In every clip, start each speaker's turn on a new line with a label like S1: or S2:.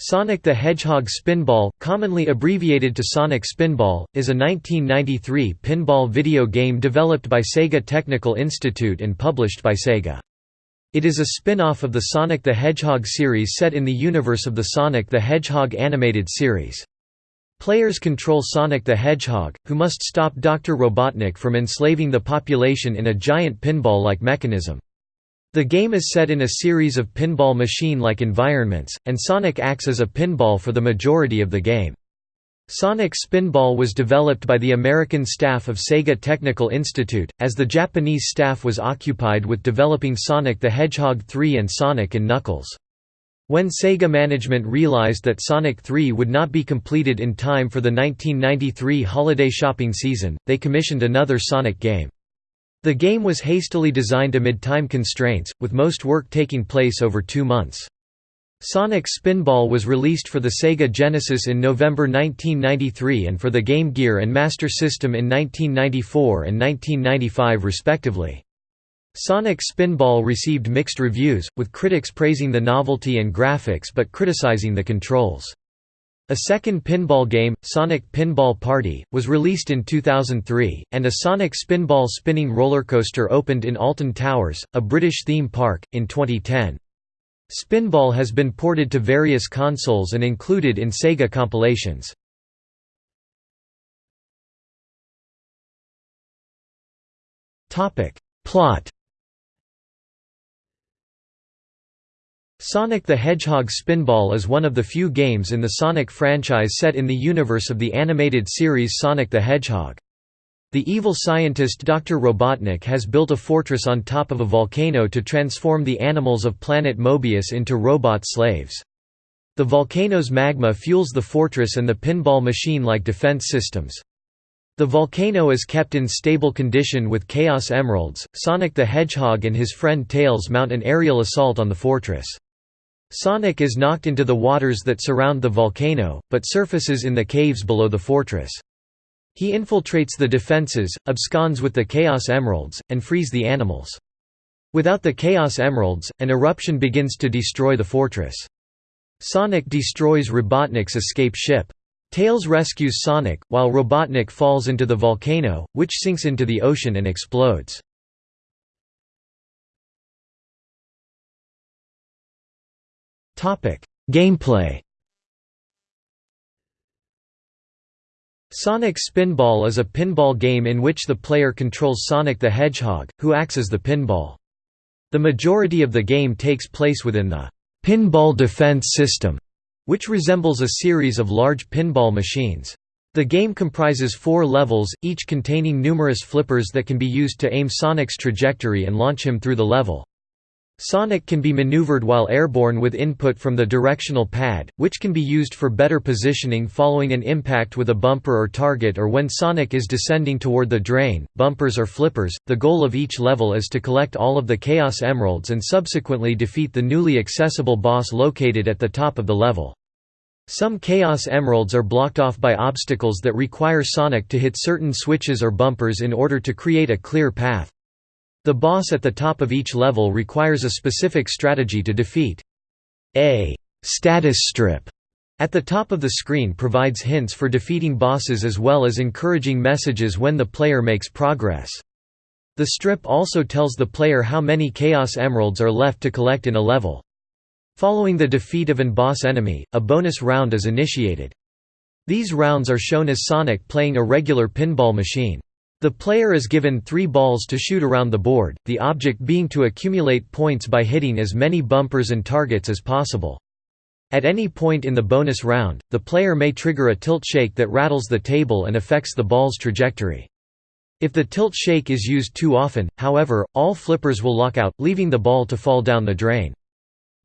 S1: Sonic the Hedgehog Spinball, commonly abbreviated to Sonic Spinball, is a 1993 pinball video game developed by Sega Technical Institute and published by Sega. It is a spin-off of the Sonic the Hedgehog series set in the universe of the Sonic the Hedgehog animated series. Players control Sonic the Hedgehog, who must stop Dr. Robotnik from enslaving the population in a giant pinball-like mechanism. The game is set in a series of pinball machine-like environments, and Sonic acts as a pinball for the majority of the game. Sonic Spinball was developed by the American staff of Sega Technical Institute, as the Japanese staff was occupied with developing Sonic the Hedgehog 3 and Sonic Knuckles. When Sega management realized that Sonic 3 would not be completed in time for the 1993 holiday shopping season, they commissioned another Sonic game. The game was hastily designed amid time constraints, with most work taking place over two months. Sonic Spinball was released for the Sega Genesis in November 1993 and for the Game Gear and Master System in 1994 and 1995 respectively. Sonic Spinball received mixed reviews, with critics praising the novelty and graphics but criticizing the controls. A second pinball game, Sonic Pinball Party, was released in 2003, and a Sonic Spinball spinning roller coaster opened in Alton Towers, a British theme park, in 2010. Spinball has been ported to various consoles and included in Sega compilations. Plot Sonic the Hedgehog Spinball is one of the few games in the Sonic franchise set in the universe of the animated series Sonic the Hedgehog. The evil scientist Dr. Robotnik has built a fortress on top of a volcano to transform the animals of planet Mobius into robot slaves. The volcano's magma fuels the fortress and the pinball machine-like defense systems. The volcano is kept in stable condition with Chaos Emeralds. Sonic the Hedgehog and his friend Tails mount an aerial assault on the fortress. Sonic is knocked into the waters that surround the volcano, but surfaces in the caves below the fortress. He infiltrates the defenses, absconds with the Chaos Emeralds, and frees the animals. Without the Chaos Emeralds, an eruption begins to destroy the fortress. Sonic destroys Robotnik's escape ship. Tails rescues Sonic, while Robotnik falls into the volcano, which sinks into the ocean and explodes. Gameplay Sonic Spinball is a pinball game in which the player controls Sonic the Hedgehog, who acts as the pinball. The majority of the game takes place within the pinball defense system, which resembles a series of large pinball machines. The game comprises four levels, each containing numerous flippers that can be used to aim Sonic's trajectory and launch him through the level. Sonic can be maneuvered while airborne with input from the directional pad, which can be used for better positioning following an impact with a bumper or target or when Sonic is descending toward the drain, bumpers or flippers. The goal of each level is to collect all of the Chaos Emeralds and subsequently defeat the newly accessible boss located at the top of the level. Some Chaos Emeralds are blocked off by obstacles that require Sonic to hit certain switches or bumpers in order to create a clear path. The boss at the top of each level requires a specific strategy to defeat. A status strip at the top of the screen provides hints for defeating bosses as well as encouraging messages when the player makes progress. The strip also tells the player how many Chaos Emeralds are left to collect in a level. Following the defeat of an boss enemy, a bonus round is initiated. These rounds are shown as Sonic playing a regular pinball machine. The player is given three balls to shoot around the board, the object being to accumulate points by hitting as many bumpers and targets as possible. At any point in the bonus round, the player may trigger a tilt shake that rattles the table and affects the ball's trajectory. If the tilt shake is used too often, however, all flippers will lock out, leaving the ball to fall down the drain.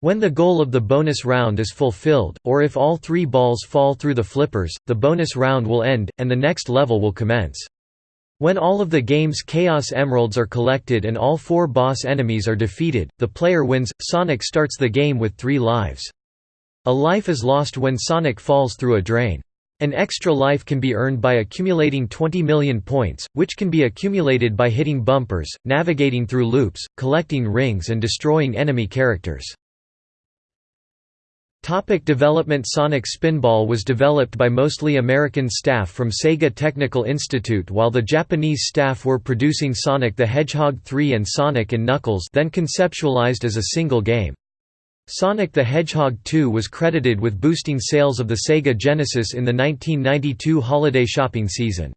S1: When the goal of the bonus round is fulfilled, or if all three balls fall through the flippers, the bonus round will end, and the next level will commence. When all of the game's Chaos Emeralds are collected and all four boss enemies are defeated, the player wins. Sonic starts the game with three lives. A life is lost when Sonic falls through a drain. An extra life can be earned by accumulating 20 million points, which can be accumulated by hitting bumpers, navigating through loops, collecting rings and destroying enemy characters. Topic development Sonic Spinball was developed by mostly American staff from Sega Technical Institute while the Japanese staff were producing Sonic the Hedgehog 3 and Sonic Knuckles then conceptualized as a single game. Sonic the Hedgehog 2 was credited with boosting sales of the Sega Genesis in the 1992 holiday shopping season.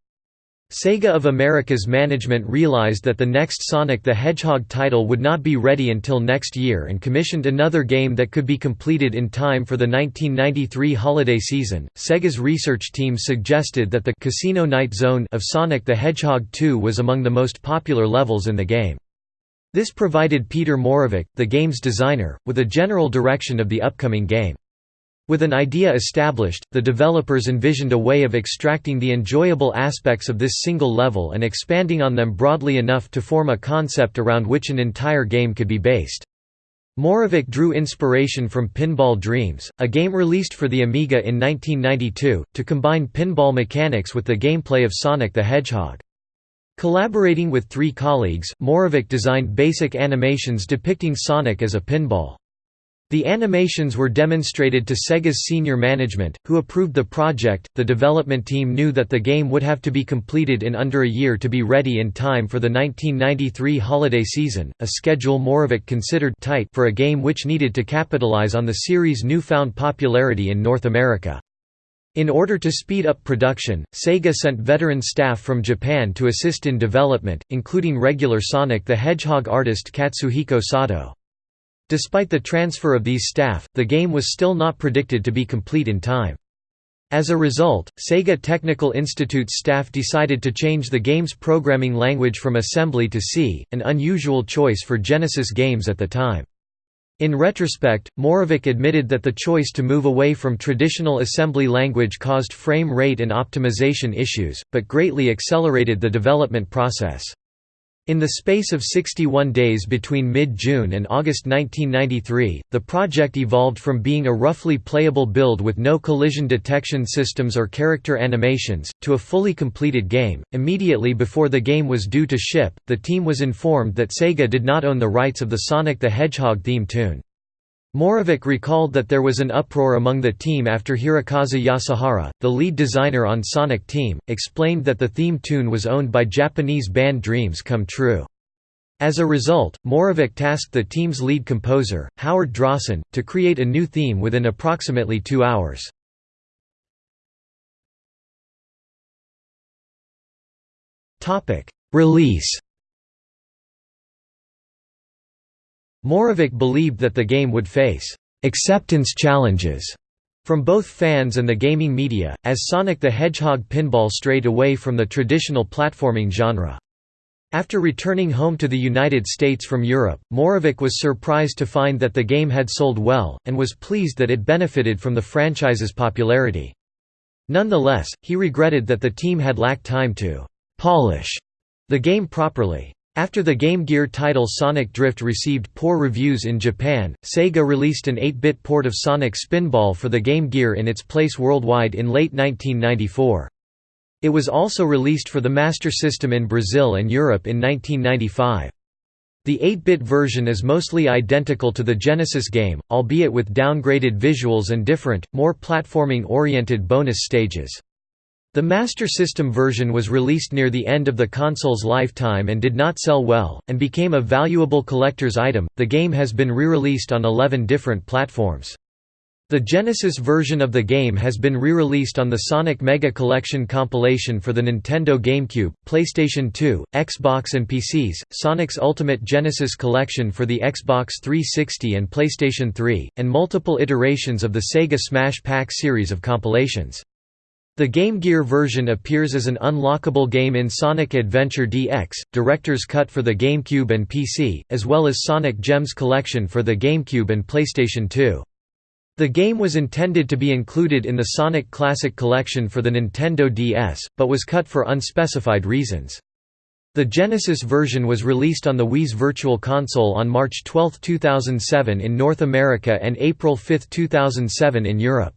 S1: Sega of America's management realized that the next Sonic the Hedgehog title would not be ready until next year and commissioned another game that could be completed in time for the 1993 holiday season. Sega's research team suggested that the Casino Night Zone of Sonic the Hedgehog 2 was among the most popular levels in the game. This provided Peter Moravec, the game's designer, with a general direction of the upcoming game. With an idea established, the developers envisioned a way of extracting the enjoyable aspects of this single level and expanding on them broadly enough to form a concept around which an entire game could be based. Moravec drew inspiration from Pinball Dreams, a game released for the Amiga in 1992, to combine pinball mechanics with the gameplay of Sonic the Hedgehog. Collaborating with three colleagues, Moravec designed basic animations depicting Sonic as a pinball. The animations were demonstrated to Sega's senior management, who approved the project. The development team knew that the game would have to be completed in under a year to be ready in time for the 1993 holiday season, a schedule Moravec considered tight for a game which needed to capitalize on the series' newfound popularity in North America. In order to speed up production, Sega sent veteran staff from Japan to assist in development, including regular Sonic the Hedgehog artist Katsuhiko Sato. Despite the transfer of these staff, the game was still not predicted to be complete in time. As a result, Sega Technical Institute staff decided to change the game's programming language from assembly to C, an unusual choice for Genesis games at the time. In retrospect, Moravec admitted that the choice to move away from traditional assembly language caused frame rate and optimization issues, but greatly accelerated the development process. In the space of 61 days between mid-June and August 1993, the project evolved from being a roughly playable build with no collision detection systems or character animations, to a fully completed game. Immediately before the game was due to ship, the team was informed that Sega did not own the rights of the Sonic the Hedgehog theme tune. Moravec recalled that there was an uproar among the team after Hirokazu Yasuhara, the lead designer on Sonic Team, explained that the theme tune was owned by Japanese band Dreams Come True. As a result, Moravec tasked the team's lead composer, Howard Drossin, to create a new theme within approximately two hours. Release Moravec believed that the game would face acceptance challenges from both fans and the gaming media, as Sonic the Hedgehog pinball strayed away from the traditional platforming genre. After returning home to the United States from Europe, Moravec was surprised to find that the game had sold well, and was pleased that it benefited from the franchise's popularity. Nonetheless, he regretted that the team had lacked time to «polish» the game properly. After the Game Gear title Sonic Drift received poor reviews in Japan, Sega released an 8-bit port of Sonic Spinball for the Game Gear in its place worldwide in late 1994. It was also released for the Master System in Brazil and Europe in 1995. The 8-bit version is mostly identical to the Genesis game, albeit with downgraded visuals and different, more platforming-oriented bonus stages. The Master System version was released near the end of the console's lifetime and did not sell well, and became a valuable collector's item. The game has been re-released on 11 different platforms. The Genesis version of the game has been re-released on the Sonic Mega Collection compilation for the Nintendo GameCube, PlayStation 2, Xbox and PCs, Sonic's Ultimate Genesis Collection for the Xbox 360 and PlayStation 3, and multiple iterations of the Sega Smash Pack series of compilations. The Game Gear version appears as an unlockable game in Sonic Adventure DX, Director's Cut for the GameCube and PC, as well as Sonic Gems Collection for the GameCube and PlayStation 2. The game was intended to be included in the Sonic Classic Collection for the Nintendo DS, but was cut for unspecified reasons. The Genesis version was released on the Wii's Virtual Console on March 12, 2007 in North America and April 5, 2007 in Europe.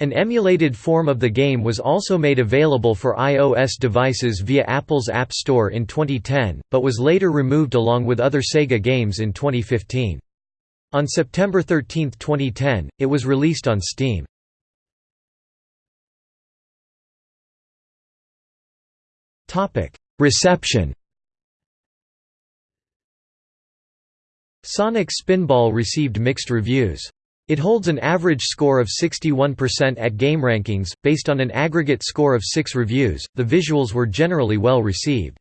S1: An emulated form of the game was also made available for iOS devices via Apple's App Store in 2010, but was later removed along with other Sega games in 2015. On September 13, 2010, it was released on Steam. Reception Sonic Spinball received mixed reviews. It holds an average score of 61% at GameRankings, based on an aggregate score of 6 reviews. The visuals were generally well received.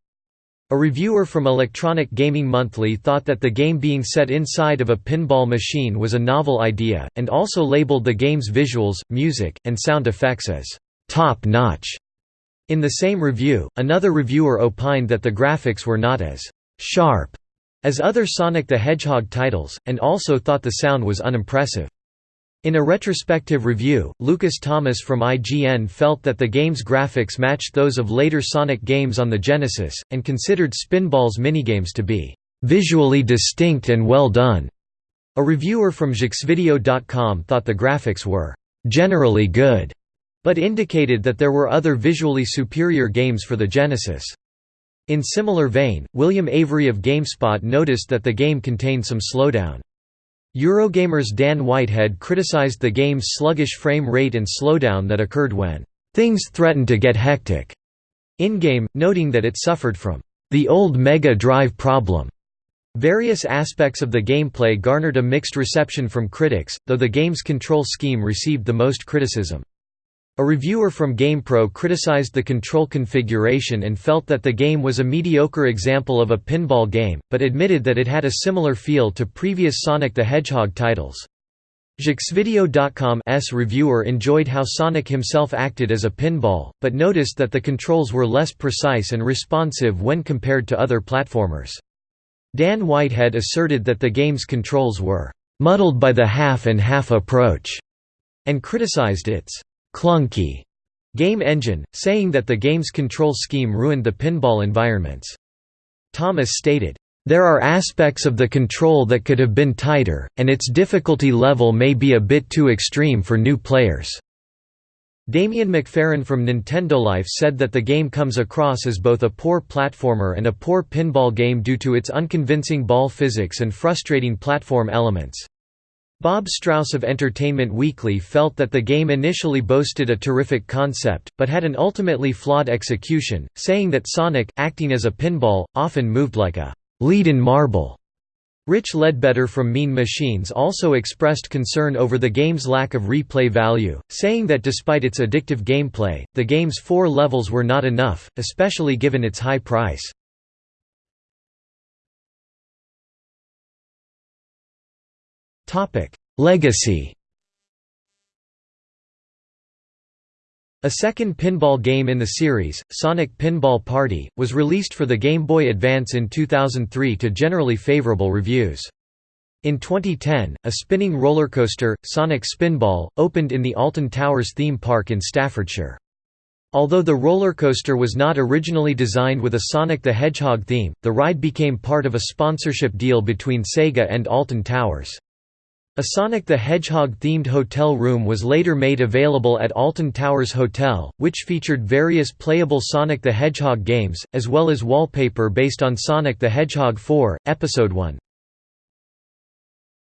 S1: A reviewer from Electronic Gaming Monthly thought that the game being set inside of a pinball machine was a novel idea, and also labeled the game's visuals, music, and sound effects as top notch. In the same review, another reviewer opined that the graphics were not as sharp as other Sonic the Hedgehog titles, and also thought the sound was unimpressive. In a retrospective review, Lucas Thomas from IGN felt that the game's graphics matched those of later Sonic games on the Genesis, and considered Spinball's minigames to be "...visually distinct and well done." A reviewer from JeuxVideo.com thought the graphics were "...generally good." but indicated that there were other visually superior games for the Genesis. In similar vein, William Avery of GameSpot noticed that the game contained some slowdown. Eurogamer's Dan Whitehead criticized the game's sluggish frame rate and slowdown that occurred when things threatened to get hectic in-game, noting that it suffered from the old Mega Drive problem. Various aspects of the gameplay garnered a mixed reception from critics, though the game's control scheme received the most criticism. A reviewer from GamePro criticized the control configuration and felt that the game was a mediocre example of a pinball game, but admitted that it had a similar feel to previous Sonic the Hedgehog titles. JeuxVideo.com's reviewer enjoyed how Sonic himself acted as a pinball, but noticed that the controls were less precise and responsive when compared to other platformers. Dan Whitehead asserted that the game's controls were muddled by the half-and-half -half approach, and criticized its clunky game engine, saying that the game's control scheme ruined the pinball environments. Thomas stated, there are aspects of the control that could have been tighter, and its difficulty level may be a bit too extreme for new players." Damien McFerran from Nintendo Life said that the game comes across as both a poor platformer and a poor pinball game due to its unconvincing ball physics and frustrating platform elements. Bob Strauss of Entertainment Weekly felt that the game initially boasted a terrific concept, but had an ultimately flawed execution, saying that Sonic, acting as a pinball, often moved like a lead-in marble. Rich Leadbetter from Mean Machines also expressed concern over the game's lack of replay value, saying that despite its addictive gameplay, the game's four levels were not enough, especially given its high price. Legacy A second pinball game in the series, Sonic Pinball Party, was released for the Game Boy Advance in 2003 to generally favorable reviews. In 2010, a spinning roller coaster, Sonic Spinball, opened in the Alton Towers theme park in Staffordshire. Although the roller coaster was not originally designed with a Sonic the Hedgehog theme, the ride became part of a sponsorship deal between Sega and Alton Towers. A Sonic the Hedgehog-themed hotel room was later made available at Alton Towers Hotel, which featured various playable Sonic the Hedgehog games, as well as wallpaper based on Sonic the Hedgehog 4, Episode 1.